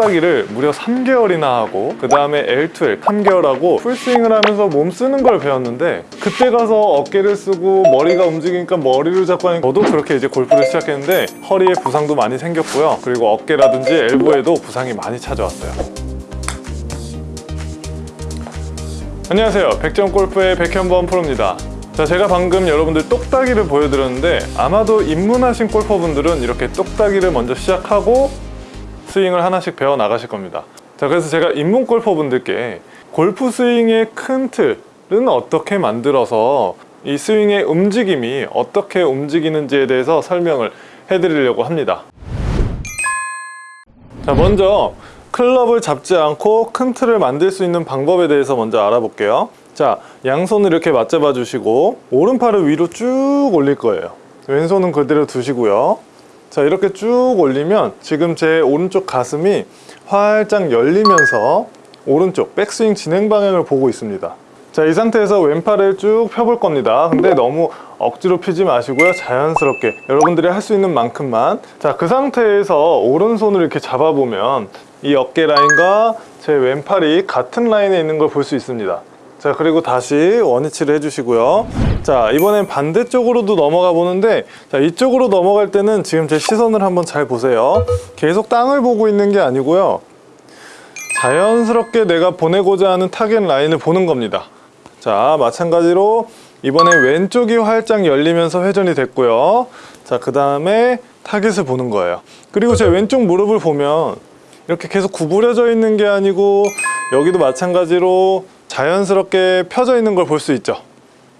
똑딱이를 무려 3개월이나 하고 그 다음에 L2L 3개월 하고 풀스윙을 하면서 몸 쓰는 걸 배웠는데 그때 가서 어깨를 쓰고 머리가 움직이니까 머리를 잡고 하니까 저도 그렇게 이제 골프를 시작했는데 허리에 부상도 많이 생겼고요. 그리고 어깨라든지 엘보에도 부상이 많이 찾아왔어요. 안녕하세요. 백점골프의 백현범 프로입니다. 자 제가 방금 여러분들 똑딱이를 보여드렸는데 아마도 입문하신 골퍼분들은 이렇게 똑딱이를 먼저 시작하고 스윙을 하나씩 배워 나가실 겁니다. 자 그래서 제가 입문 골퍼분들께 골프 스윙의 큰 틀은 어떻게 만들어서 이 스윙의 움직임이 어떻게 움직이는지에 대해서 설명을 해드리려고 합니다. 자 먼저 클럽을 잡지 않고 큰 틀을 만들 수 있는 방법에 대해서 먼저 알아볼게요. 자 양손을 이렇게 맞잡아 주시고 오른팔을 위로 쭉 올릴 거예요. 왼손은 그대로 두시고요 자 이렇게 쭉 올리면 지금 제 오른쪽 가슴이 활짝 열리면서 오른쪽 백스윙 진행 방향을 보고 있습니다. 자 이 상태에서 왼팔을 쭉 펴볼 겁니다. 근데 너무 억지로 피지 마시고요. 자연스럽게 여러분들이 할 수 있는 만큼만. 자 그 상태에서 오른손을 이렇게 잡아보면 이 어깨 라인과 제 왼팔이 같은 라인에 있는 걸 볼 수 있습니다. 자 그리고 다시 원위치를 해주시고요 자 이번엔 반대쪽으로도 넘어가 보는데 자 이쪽으로 넘어갈 때는 지금 제 시선을 한번 잘 보세요. 계속 땅을 보고 있는 게 아니고요. 자연스럽게 내가 보내고자 하는 타겟 라인을 보는 겁니다. 자 마찬가지로 이번에 왼쪽이 활짝 열리면서 회전이 됐고요. 자그 다음에 타겟을 보는 거예요. 그리고 제 왼쪽 무릎을 보면 이렇게 계속 구부려져 있는 게 아니고 여기도 마찬가지로 자연스럽게 펴져 있는 걸 볼 수 있죠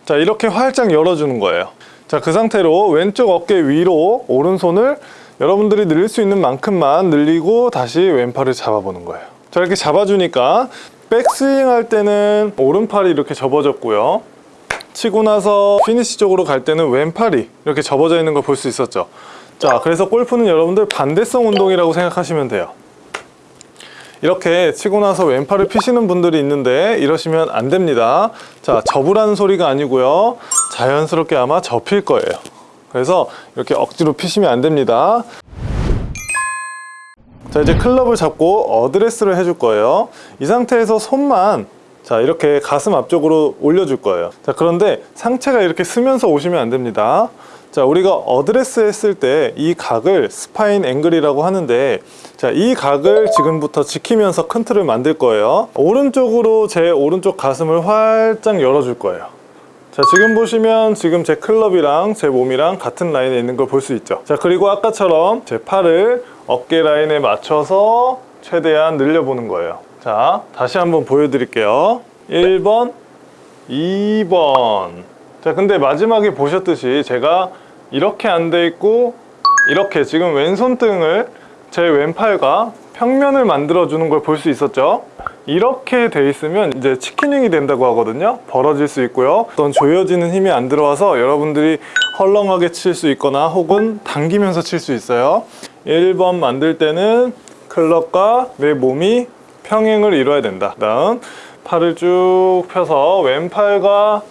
자 이렇게 활짝 열어주는 거예요. 자 그 상태로 왼쪽 어깨 위로 오른손을 여러분들이 늘릴 수 있는 만큼만 늘리고 다시 왼팔을 잡아보는 거예요. 자 이렇게 잡아주니까 백스윙 할 때는 오른팔이 이렇게 접어졌고요. 치고 나서 피니시 쪽으로 갈 때는 왼팔이 이렇게 접어져 있는 걸 볼 수 있었죠. 자 그래서 골프는 여러분들 반대성 운동이라고 생각하시면 돼요 이렇게 치고 나서 왼팔을 피시는 분들이 있는데 이러시면 안 됩니다. 자 접으라는 소리가 아니고요. 자연스럽게 아마 접힐 거예요. 그래서 이렇게 억지로 피시면 안 됩니다. 자 이제 클럽을 잡고 어드레스를 해줄 거예요. 이 상태에서 손만 자 이렇게 가슴 앞쪽으로 올려줄 거예요. 자 그런데 상체가 이렇게 서면서 오시면 안 됩니다 자 우리가 어드레스 했을 때 이 각을 spine angle이라고 하는데 자 이 각을 지금부터 지키면서 큰 틀을 만들 거예요. 오른쪽으로 제 오른쪽 가슴을 활짝 열어줄 거예요. 자 지금 보시면 지금 제 클럽이랑 제 몸이랑 같은 라인에 있는 걸 볼 수 있죠. 자 그리고 아까처럼 제 팔을 어깨 라인에 맞춰서 최대한 늘려보는 거예요. 자 다시 한번 보여드릴게요. 1번 2번 자 근데 마지막에 보셨듯이 제가 이렇게 안 돼 있고 이렇게 지금 왼손등을 제 왼팔과 평면을 만들어 주는 걸 볼 수 있었죠? 이렇게 돼 있으면 이제 치킨윙이 된다고 하거든요? 벌어질 수 있고요. 어떤 조여지는 힘이 안 들어와서 여러분들이 헐렁하게 칠 수 있거나 혹은 당기면서 칠 수 있어요. 1번 만들 때는 클럽과 내 몸이 평행을 이뤄야 된다. 다음 팔을 쭉 펴서 왼팔과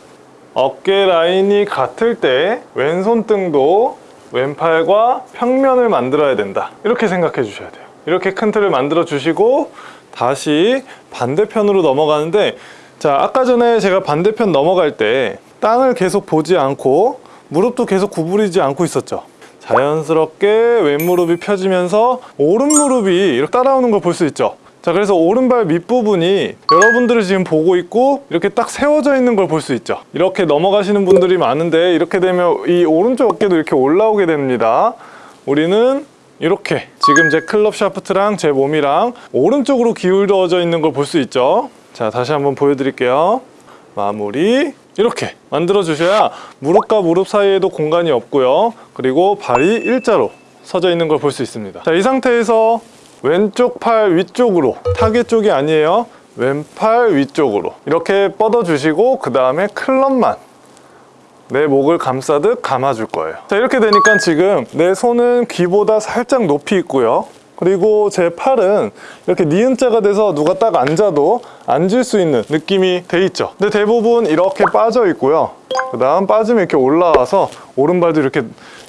어깨 라인이 같을 때 왼손등도 왼팔과 평면을 만들어야 된다. 이렇게 생각해 주셔야 돼요. 이렇게 큰 틀을 만들어 주시고 다시 반대편으로 넘어가는데 자 아까 전에 제가 반대편 넘어갈 때 땅을 계속 보지 않고 무릎도 계속 구부리지 않고 있었죠. 자연스럽게 왼무릎이 펴지면서 오른무릎이 이렇게 따라오는 걸 볼 수 있죠 자 그래서 오른발 밑부분이 여러분들이 지금 보고 있고 이렇게 딱 세워져 있는 걸 볼 수 있죠. 이렇게 넘어가시는 분들이 많은데 이렇게 되면 이 오른쪽 어깨도 이렇게 올라오게 됩니다. 우리는 이렇게 지금 제 클럽 샤프트랑 제 몸이랑 오른쪽으로 기울어져 있는 걸 볼 수 있죠. 자 다시 한번 보여드릴게요. 마무리. 이렇게 만들어 주셔야 무릎과 무릎 사이에도 공간이 없고요. 그리고 발이 일자로 서져 있는 걸 볼 수 있습니다. 자 이 상태에서 왼쪽 팔 위쪽으로. 타겟 쪽이 아니에요. 왼팔 위쪽으로. 이렇게 뻗어 주시고 그 다음에 클럽만 내 목을 감싸듯 감아줄 거예요. 자 이렇게 되니까 지금 내 손은 귀보다 살짝 높이 있고요. 그리고 제 팔은 이렇게 니은자가 돼서 누가 딱 앉아도 앉을 수 있는 느낌이 돼 있죠. 근데 대부분 이렇게 빠져 있고요 그 다음 빠지면 이렇게 올라와서 오른발도 이렇게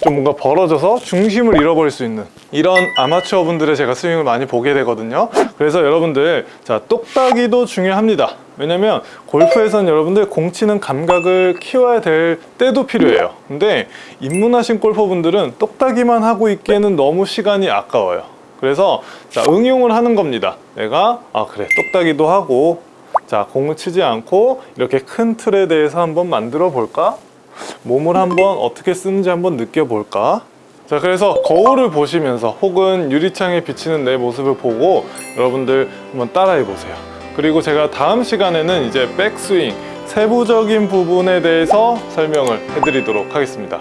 좀 뭔가 벌어져서 중심을 잃어버릴 수 있는 이런 아마추어 분들의 제가 스윙을 많이 보게 되거든요. 그래서 여러분들 자 똑딱이도 중요합니다. 왜냐면 골프에서는 여러분들 공 치는 감각을 키워야 될 때도 필요해요. 근데 입문하신 골퍼분들은 똑딱이만 하고 있기에는 너무 시간이 아까워요. 그래서 자 응용을 하는 겁니다. 내가 아 그래 똑딱이도 하고 자 공을 치지 않고 이렇게 큰 틀에 대해서 한번 만들어 볼까? 몸을 한번 어떻게 쓰는지 한번 느껴볼까? 자 그래서 거울을 보시면서 혹은 유리창에 비치는 내 모습을 보고 여러분들 한번 따라해 보세요. 그리고 제가 다음 시간에는 이제 백스윙 세부적인 부분에 대해서 설명을 해드리도록 하겠습니다